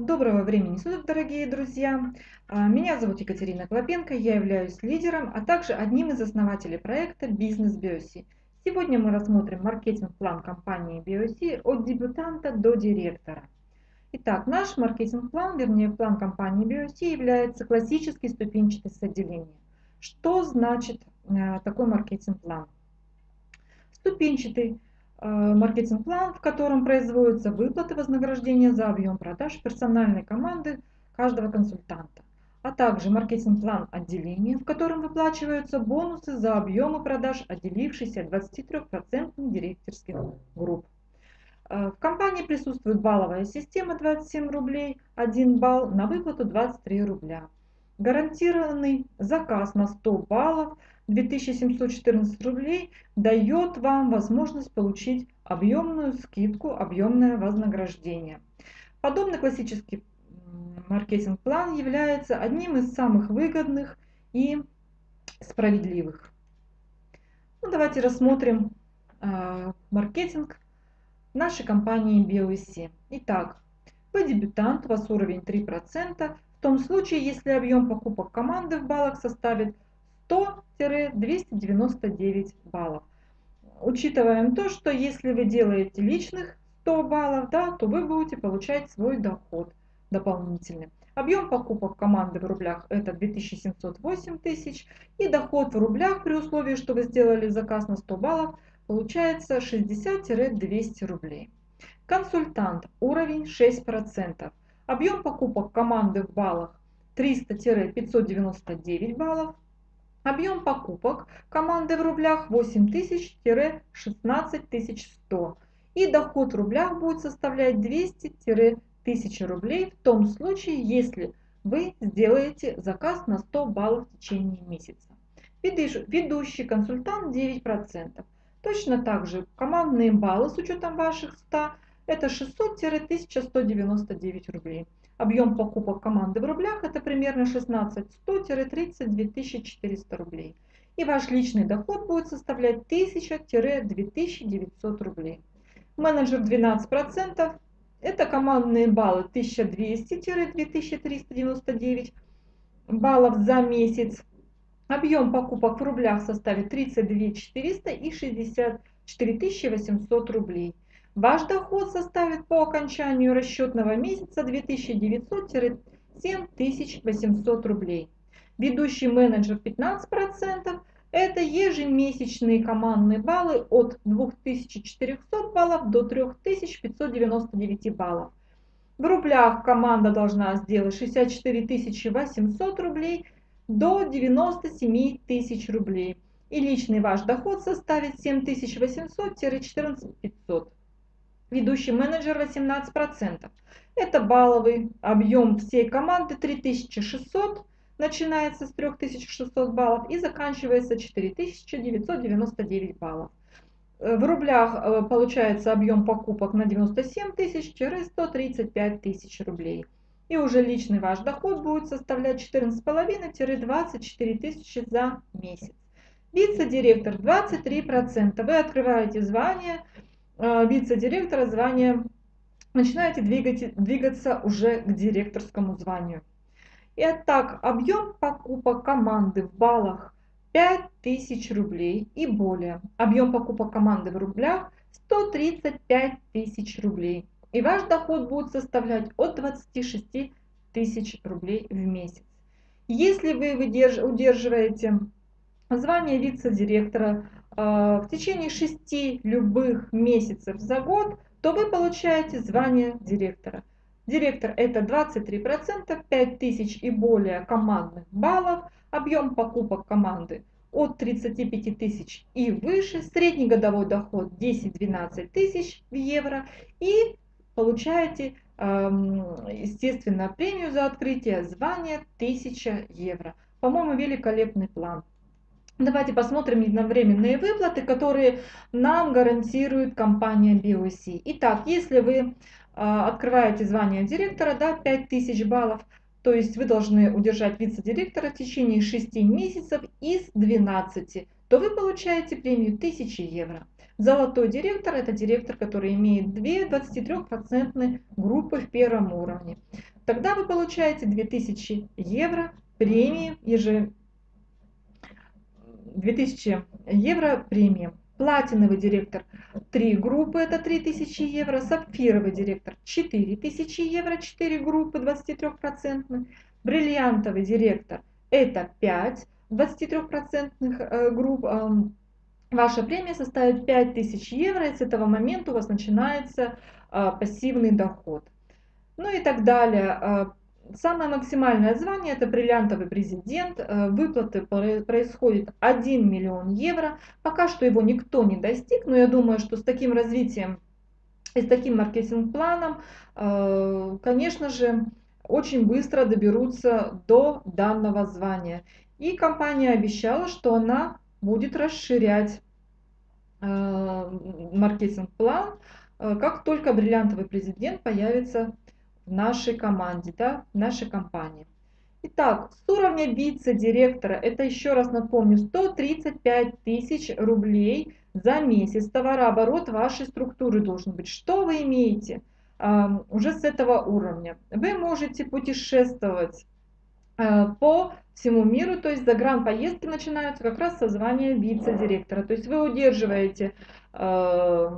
Доброго времени суток, дорогие друзья! А, меня зовут Екатерина Клопенко, я являюсь лидером, а также одним из основателей проекта «Бизнес Биоси». Сегодня мы рассмотрим маркетинг-план компании Биоси от дебютанта до директора. Итак, наш маркетинг-план, вернее план компании Биоси, является классической ступенчатой с. Что значит э, такой маркетинг-план? Ступенчатый маркетинг-план, в котором производятся выплаты вознаграждения за объем продаж персональной команды каждого консультанта, а также маркетинг-план отделения, в котором выплачиваются бонусы за объемы продаж отделившихся 23% директорских групп. Э, в компании присутствует балловая система 27 рублей, 1 балл на выплату 23 рубля. Гарантированный заказ на 100 баллов 2714 рублей дает вам возможность получить объемную скидку, объемное вознаграждение. Подобный классический маркетинг-план является одним из самых выгодных и справедливых. Ну, давайте рассмотрим э, маркетинг нашей компании BioSC. Итак, вы дебютант, у вас уровень 3%, в том случае, если объем покупок команды в баллах составит 100-299 баллов. Учитываем то, что если вы делаете личных 100 баллов, да, то вы будете получать свой доход дополнительный. Объем покупок команды в рублях это 2708 тысяч и доход в рублях при условии, что вы сделали заказ на 100 баллов, получается 60-200 рублей. Консультант уровень 6%. Объем покупок команды в баллах 300-599 баллов. Объем покупок команды в рублях 8000-16100. И доход в рублях будет составлять 200-1000 рублей в том случае, если вы сделаете заказ на 100 баллов в течение месяца. Ведущий консультант 9%. Точно так же командные баллы с учетом ваших 100 это 600-1199 рублей. Объем покупок команды в рублях это примерно 16-100-32 400 рублей. И ваш личный доход будет составлять 1000-2900 рублей. Менеджер 12% это командные баллы 1200-2399 баллов за месяц. Объем покупок в рублях составит 32 400 и 64 800 рублей. Ваш доход составит по окончанию расчетного месяца 2900-7800 рублей. Ведущий менеджер 15% это ежемесячные командные баллы от 2400 баллов до 3599 баллов. В рублях команда должна сделать 64 800 рублей до 97 тысяч рублей. И личный ваш доход составит 7800-14 500 ведущий менеджер 18%. Это балловый объем всей команды 3600, начинается с 3600 баллов и заканчивается 4999 баллов. Э, в рублях э, получается объем покупок на 97 тысяч-135 тысяч рублей. И уже личный ваш доход будет составлять 14,5-24 тысячи за месяц. Вице-директор 23%. Вы открываете звание вице-директора звание, начинаете двигать, двигаться уже к директорскому званию. Итак, объем покупок команды в баллах 5000 рублей и более. Объем покупок команды в рублях 135 тысяч рублей. И ваш доход будет составлять от 26 тысяч рублей в месяц. Если вы удерживаете звание вице-директора в течение шести любых месяцев за год, то вы получаете звание директора. Директор это 23%, 5000 и более командных баллов, объем покупок команды от 35 тысяч и выше, средний годовой доход 10-12 тысяч в евро и получаете, естественно, премию за открытие звания 1000 евро. По-моему, великолепный план. Давайте посмотрим единовременные выплаты, которые нам гарантирует компания BOC. Итак, если вы а, открываете звание директора, да, 5000 баллов, то есть вы должны удержать вице-директора в течение 6 месяцев из 12, то вы получаете премию 1000 евро. Золотой директор – это директор, который имеет 2 23% группы в первом уровне. тогда вы получаете 2000 евро премии ежемесячно 2000 евро премии. Платиновый директор 3 группы, это 3000 евро. Сапфировый директор 4000 евро, 4 группы, 23%. Бриллиантовый директор это 5 23% э, групп. Ваша премия составит 5000 евро, и с этого момента у вас начинается э, пассивный доход. Ну и так далее. Самое максимальное звание это бриллиантовый президент. Э, выплаты происходят 1 миллион евро. Пока что его никто не достиг, но я думаю, что с таким развитием и с таким маркетинг-планом, э, конечно же, очень быстро доберутся до данного звания. И компания обещала, что она будет расширять э, маркетинг-план, как только бриллиантовый президент появится в нашей команде, да, в нашей компании. Итак, с уровня вице-директора, это еще раз напомню, 135 тысяч рублей за месяц товарооборот вашей структуры должен быть. Что вы имеете э, уже с этого уровня? Вы можете путешествовать по всему миру, то есть загранпоездки начинаются как раз со звания вице-директора. То есть вы удерживаете Э,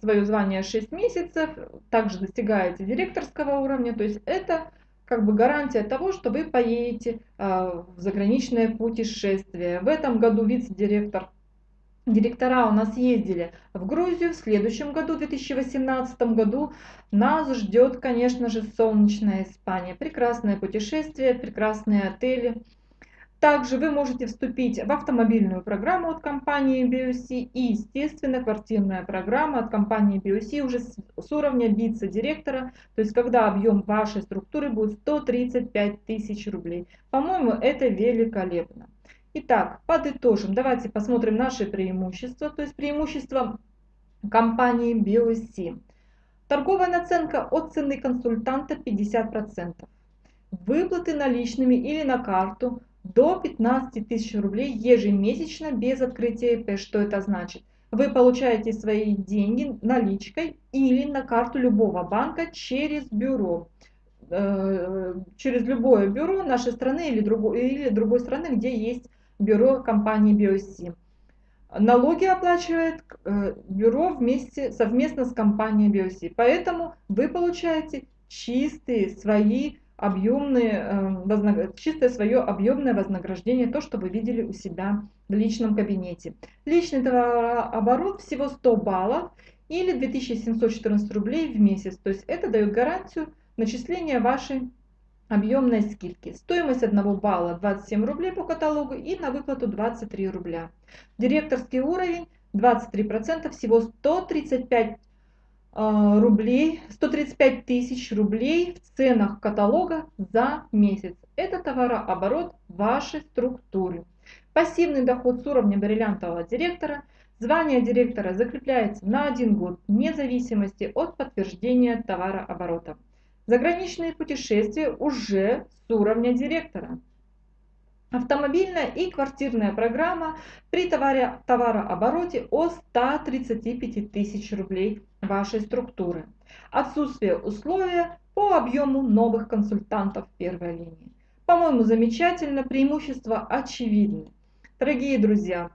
свое звание 6 месяцев, также достигаете директорского уровня, то есть это как бы гарантия того, что вы поедете э, в заграничное путешествие. В этом году вице-директор Директора у нас ездили в Грузию, в следующем году, в 2018 году, нас ждет, конечно же, солнечная Испания. Прекрасное путешествие, прекрасные отели, также вы можете вступить в автомобильную программу от компании BioC и, естественно, квартирная программа от компании BioC уже с, с уровня вице-директора, то есть когда объем вашей структуры будет 135 тысяч рублей. По-моему, это великолепно. Итак, подытожим. Давайте посмотрим наши преимущества, то есть преимущества компании BioC. Торговая наценка от цены консультанта 50%. Выплаты наличными или на карту до 15 тысяч рублей ежемесячно без открытия ИП. Что это значит? Вы получаете свои деньги наличкой или на карту любого банка через бюро. Э, через любое бюро нашей страны или другой, или другой страны, где есть бюро компании BioC. Налоги оплачивает э, бюро вместе, совместно с компанией BioC. Поэтому вы получаете чистые свои объемные, эм, чистое свое объемное вознаграждение, то, что вы видели у себя в личном кабинете. Личный товарооборот всего 100 баллов или 2714 рублей в месяц. То есть это дает гарантию начисления вашей объемной скидки. Стоимость одного балла 27 рублей по каталогу и на выплату 23 рубля. Директорский уровень 23%, всего 135 а, рублей, 135 тысяч рублей в ценах каталога за месяц. Это товарооборот вашей структуры. Пассивный доход с уровня бриллиантового директора. Звание директора закрепляется на один год вне зависимости от подтверждения товарооборота. Заграничные путешествия уже с уровня директора. Автомобильная и квартирная программа при товаре, товарообороте от 135 тысяч рублей вашей структуры. Отсутствие условия по объему новых консультантов первой линии. По-моему, замечательно, преимущества очевидны. Дорогие друзья,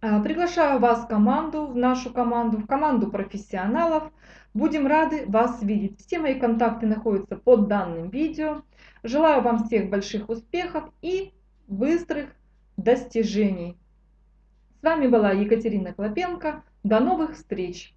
приглашаю вас в команду, в нашу команду, в команду профессионалов. Будем рады вас видеть. Все мои контакты находятся под данным видео. Желаю вам всех больших успехов и быстрых достижений. С вами была Екатерина Клопенко. До новых встреч!